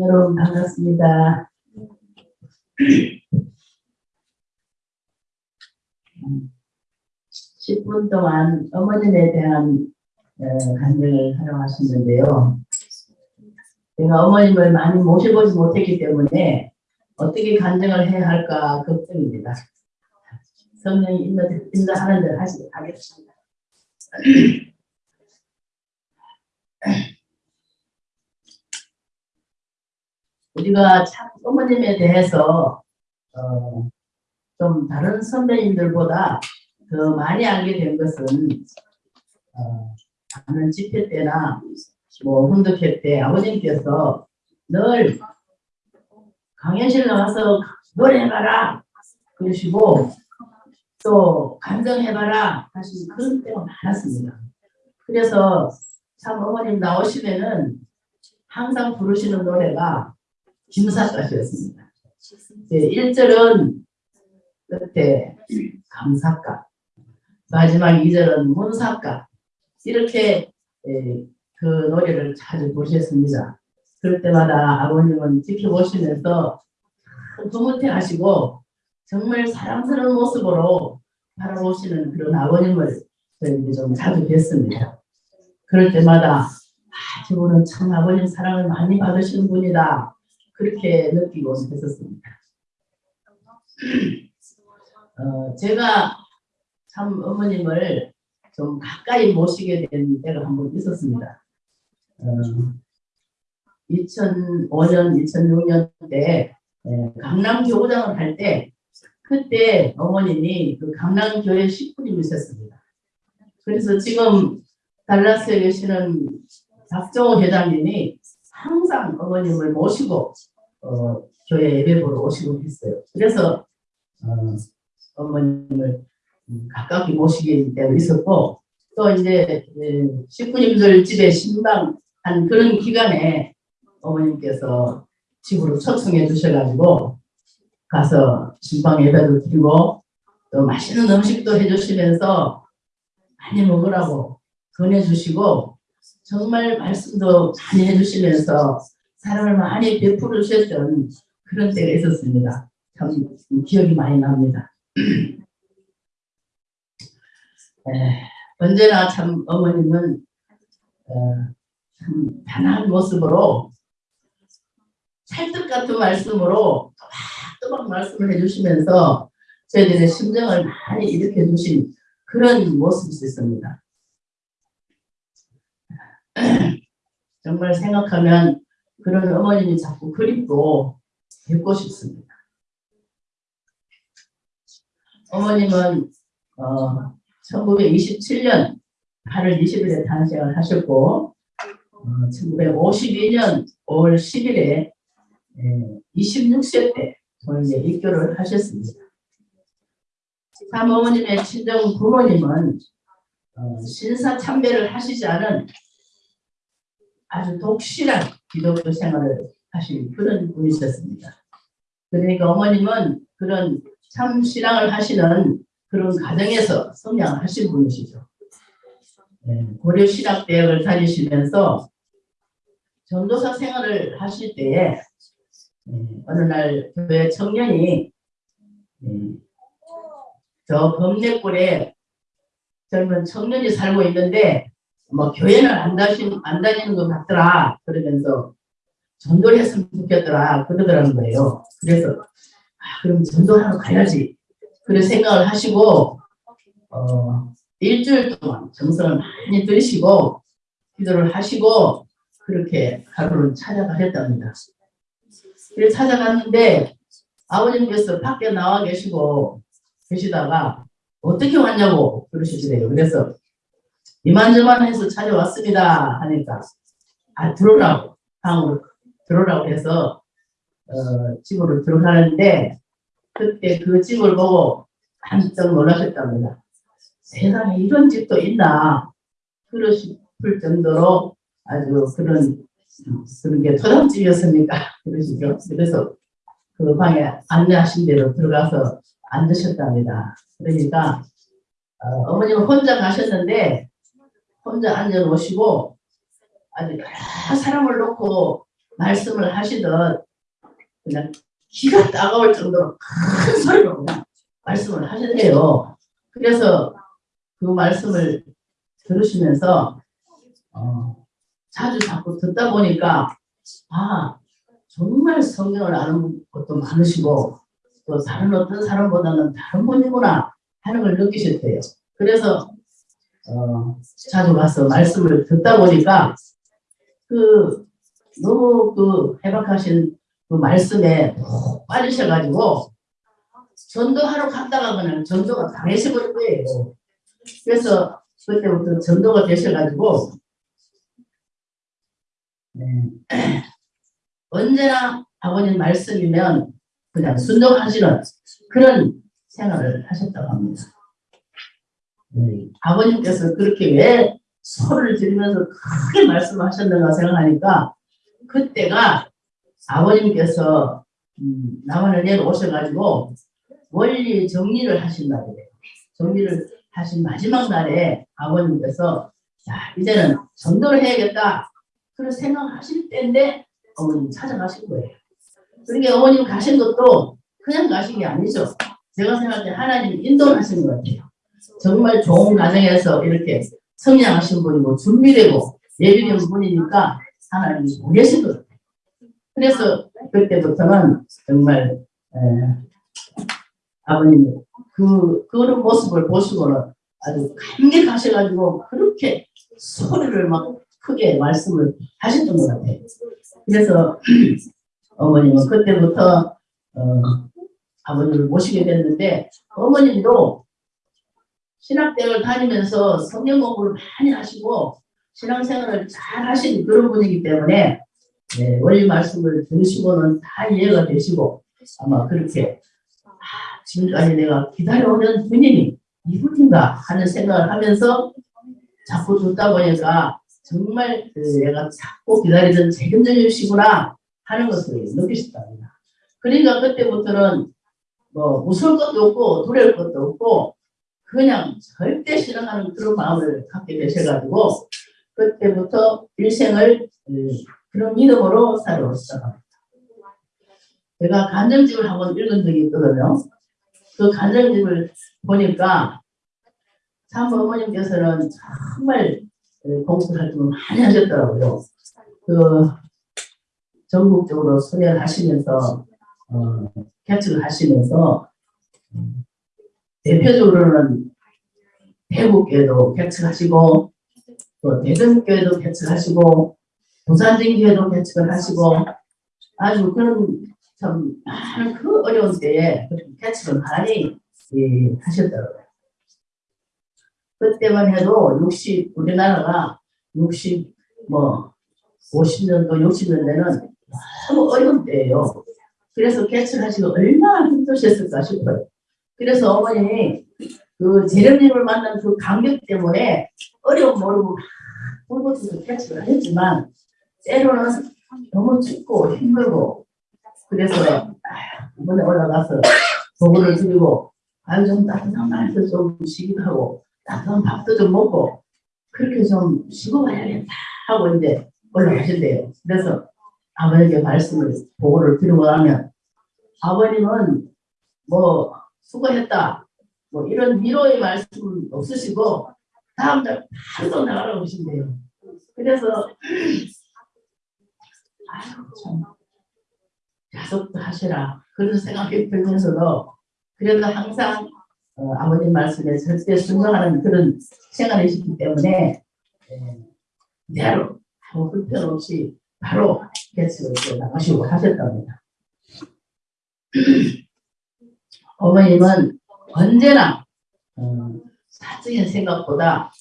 여러분 반갑습니다. 음, 10분 동안 어머님에 대한 어, 간증을 하려고 하셨는데요. 제가 어머님을 많이 모셔보지 못했기 때문에 어떻게 간증을 해야 할까 걱정입니다. 성령이 인도, 인도하는 대로 하시, 하겠습니다. 우리가 참 어머님에 대해서 어, 좀 다른 선배님들보다 더 많이 알게 된 것은 어, 하는 집회 때나 뭐 훈독회 때 아버님께서 늘 강연실 나와서 노래해봐라 그러시고 또 감정해봐라 하신 그런 때가 많았습니다. 그래서 참 어머님 나오시면은 항상 부르시는 노래가 김사가시였습니다. 네, 1절은 끝에 감사가 마지막 2절은 문사가 이렇게 예, 그 노래를 자주 부르셨습니다. 그럴 때마다 아버님은 지켜보시면서 흐뭇해 하시고 정말 사랑스러운 모습으로 바라보시는 그런 아버님을 저희 좀 자주 뵀습니다. 그럴 때마다 아, 저분은 참 아버님 사랑을 많이 받으시는 분이다. 그렇게 느끼고 했었습니다. 어, 제가 참 어머님을 좀 가까이 모시게 된 때가 한 번 있었습니다. 어, 2005년, 2006년 때 에, 강남 교구장을 할 때 그때 어머님이 그 강남교회 식구님이셨습니다. 그래서 지금 달라스에 계시는 박정호 회장님이 항상 어머님을 모시고 어, 교회 예배 보러 오시고 했어요. 그래서 어, 어머님을 가깝게 모시게 때도 있었고 또 이제 식구님들 집에 신방한 그런 기간에 어머님께서 집으로 초청해 주셔가지고 가서 신방 예배도 드리고 또 맛있는 음식도 해주시면서 많이 먹으라고 권해주시고 정말 말씀도 많이 해주시면서 사랑을 많이 베풀어 주셨던 그런 때가 있었습니다. 참 기억이 많이 납니다. 에, 언제나 참 어머님은 어, 참 단한 모습으로 찰떡 같은 말씀으로 또박또박 말씀을 해주시면서 저희들의 심정을 많이 일으켜 주신 그런 모습이 있습니다. 정말 생각하면 그런 어머님이 자꾸 그립고 뵙고 싶습니다. 어머님은 어, 1927년 8월 20일에 탄생을 하셨고 어, 1952년 5월 10일에 예, 26세 때 이제 입교를 하셨습니다. 참 어머님의 친정 부모님은 어, 신사 참배를 하시지 않은 아주 독실한 기독교 생활을 하신 그런 분이셨습니다. 그러니까 어머님은 그런 참 신앙을 하시는 그런 가정에서 성장하신 분이시죠. 네, 고려신학대학을 다니시면서 전도사 생활을 하실 때에 네, 어느 날 교회 청년이 네, 저 범례골에 젊은 청년이 살고 있는데 뭐 교회는 안, 다신, 안 다니는 것 같더라 그러면서 전도를 했으면 좋겠더라 그러더라는 거예요. 그래서 아, 그럼 전도하러 가야지 그런 생각을 하시고 어, 일주일 동안 정성을 많이 들이시고 기도를 하시고 그렇게 하루를 찾아가셨답니다. 그래서 찾아갔는데 아버님께서 밖에 나와 계시고 계시다가 어떻게 왔냐고 그러시더래요. 그래서 이만저만 해서 찾아왔습니다 하니까 아 들어오라고 방으로 들어오라고 해서 어, 집으로 들어가는데 그때 그 집을 보고 한짝 놀라셨답니다. 세상에 이런 집도 있나 그러실 정도로 아주 그런 그런 게 토장집이었습니까 그러시죠. 그래서 그 방에 안내하신 대로 들어가서 앉으셨답니다. 그러니까 어, 머님은 혼자 가셨는데 혼자 앉아 놓으시고 아주 여러 사람을 놓고 말씀을 하시듯 그냥 기가 따가울 정도로 큰 소리로 말씀을 하시대요. 그래서 그 말씀을 들으시면서 어, 자주 자꾸 듣다 보니까 아 정말 성경을 아는 것도 많으시고 또 다른 어떤 사람보다는 다른 분이구나 하는 걸 느끼셨대요. 그래서 어, 자주 가서 말씀을 듣다 보니까 그 너무 그 해박하신 그 말씀에 푹 빠지셔가지고 전도하러 갔다가 그냥 전도가 당해져버린 거예요. 그래서 그때부터 전도가 되셔가지고 네. 언제나 아버님 말씀이면 그냥 순종하시는 그런 생활을 하셨다고 합니다. 네. 아버님께서 그렇게 왜 소리를 지르면서 크게 말씀하셨는가 생각하니까 그때가 아버님께서 음, 남한을 내려오셔가지고 원리 정리를 하신 날이에요. 정리를 하신 마지막 날에 아버님께서 자 이제는 전도를 해야겠다 그런 생각하실 때인데 어머님 찾아가신 거예요. 그러니까 어머님 가신 것도 그냥 가신 게 아니죠. 제가 생각할 때 하나님 인도하신 것 같아요. 정말 좋은 가정에서 이렇게 성장하신 분이고 준비되고 예비된 분이니까 하나님이 보내신 것. 그래서 그때부터는 정말 에, 아버님 그 그런 모습을 보시고는 아주 감격하셔가지고 그렇게 소리를 막 크게 말씀을 하셨던 것 같아요. 그래서 어머님은 그때부터 어, 아버님을 모시게 됐는데 어머님도 신학대학을 다니면서 성경 공부를 많이 하시고 신앙생활을 잘 하신 그런 분이기 때문에 네, 원리 말씀을 들으시고는 다 이해가 되시고 아마 그렇게 아, 지금까지 내가 기다려오는 분이 이분인가 하는 생각을 하면서 자꾸 듣다 보니까 정말 그 내가 자꾸 기다리던 책임져주시구나 하는 것을 느끼셨답니다. 그러니까 그때부터는 뭐 무서울 것도 없고 두려울 것도 없고 그냥 절대 실행하는 그런 마음을 갖게 되셔가지고 그때부터 일생을 그런 믿음으로 살아오시다. 제가 간정집을 한번 읽은 적이 있거든요. 그 간정집을 보니까 참 어머님께서는 정말 공부 활동을 많이 하셨더라고요. 그 전국적으로 수련을 하시면서 어, 개척을 하시면서 대표적으로는 대구교회도 개척하시고 또 대전교회도 개척하시고 부산진교회도 개척을 하시고 아주 그런 참 많은 그 어려운 때에 개척을 많이 예, 하셨더라고요. 그때만 해도 60 우리나라가 60뭐 50년도 60년대는 너무 어려운 때예요. 그래서 개척하시고 얼마나 힘드셨을까 싶어요. 그래서 어머님이 그 재련님을 만난 그 감격 때문에 어려움 모르고 불붙어서 개척을 했지만 때로는 너무 춥고 힘들고 그래서 이번에 올라가서 보고를 드리고 아유 좀 따뜻한 날에서 좀 쉬기도 하고 따뜻한 밥도 좀 먹고 그렇게 좀 쉬고 가야겠다 하고 이제 올라가신대요. 그래서 아버님께 말씀을 보고를 드리고 나면 아버님은 뭐 수고했다 뭐 이런 위로의 말씀 없으시고 다음 날 바로 나가라고 하신대요. 그래서 아유 참 약속도 하시라 그런 생각이 들면서도 그래도 항상 어, 아버님 말씀에 절대 순종하는 그런 생활이시기 때문에 대로 아무 불편 없이 바로 개척을 나가시고 하셨답니다. 어머님은 언제나 어, 사적인 생각보다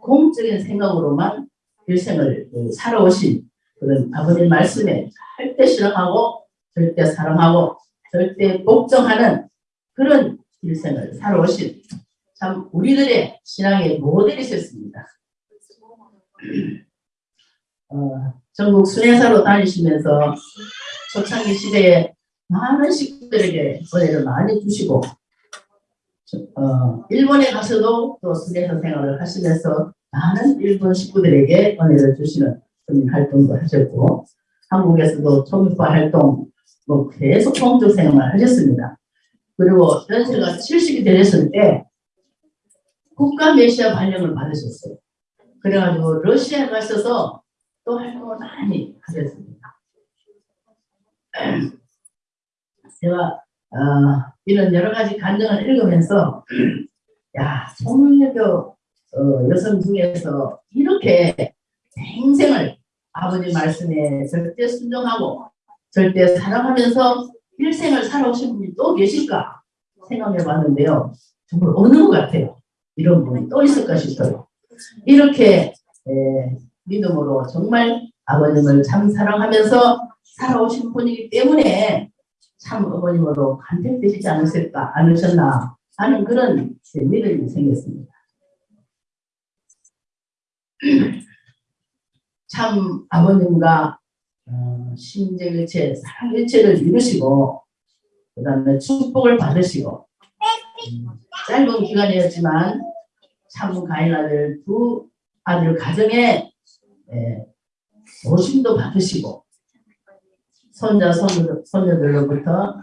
공적인 생각으로만 일생을 그 살아오신 그런 아버님 말씀에 절대 실행하고 절대 사랑하고 절대 복종하는 그런 일생을 살아오신 참 우리들의 신앙의 모델이셨습니다. 어, 전국 순회사로 다니시면서 초창기 시대에 많은 식구들에게 은혜를 많이 주시고 어, 일본에 가서도 또 순회사 생활을 하시면서 많은 일본 식구들에게 은혜를 주시는 그런 활동도 하셨고 한국에서도 총익파 활동 뭐 계속 공적 생활을 하셨습니다. 그리고 연세가 70이 되셨을 때 국가 메시아 발령을 받으셨어요. 그래가지고 러시아에 가셔서 또 활동을 많이 하셨습니다. 제가 어, 이런 여러 가지 간증을 읽으면서 야 송유교 어, 여성 중에서 이렇게 평생을 아버지 말씀에 절대 순종하고 절대 사랑하면서 일생을 살아오신 분이 또 계실까 생각해 봤는데요. 정말 없는 것 같아요. 이런 분이 또 있을까 싶어요. 이렇게 에, 믿음으로 정말 아버님을 참 사랑하면서 살아오신 분이기 때문에 참 어머님으로 간택되시지 않으실까 않으셨나 하는 그런 믿음이 생겼습니다. 참 아버님과 어, 심정일체, 사랑일체를 이루시고 그 다음에 축복을 받으시고 음, 짧은 기간이었지만 참 가인 아들 두 아들 가정에 예, 도심도 받으시고 손자 손녀, 손녀들로부터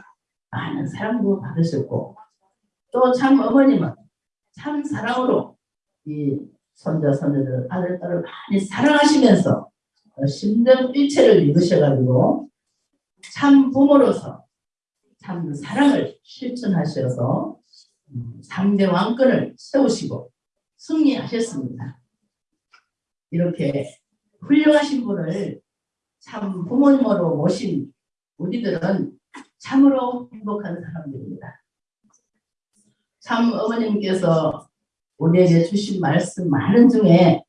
많은 사랑도 받으셨고 또 참 어머님은 참 사랑으로 이 손자 손녀들 아들 딸을 많이 사랑하시면서 심정 일체를 이루셔가지고 참 부모로서 참 사랑을 실천하셔서 3대 왕권을 세우시고 승리하셨습니다. 이렇게 훌륭하신 분을 참 부모님으로 모신 우리들은 참으로 행복한 사람들입니다. 참 어머님께서 우리에게 주신 말씀 많은 중에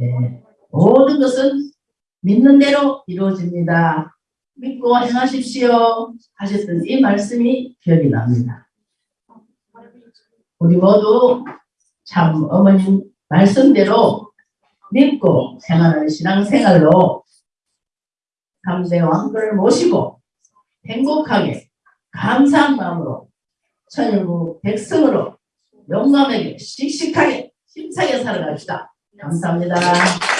예, 모든 것은 믿는 대로 이루어집니다. 믿고 행하십시오 하셨던 이 말씀이 기억이 납니다. 우리 모두 참 어머님 말씀대로 믿고 행하는 신앙생활로 감대 왕권을 모시고 행복하게 감사한 마음으로 천일국 백성으로 용감하게 씩씩하게 힘차게 살아갑시다. 감사합니다.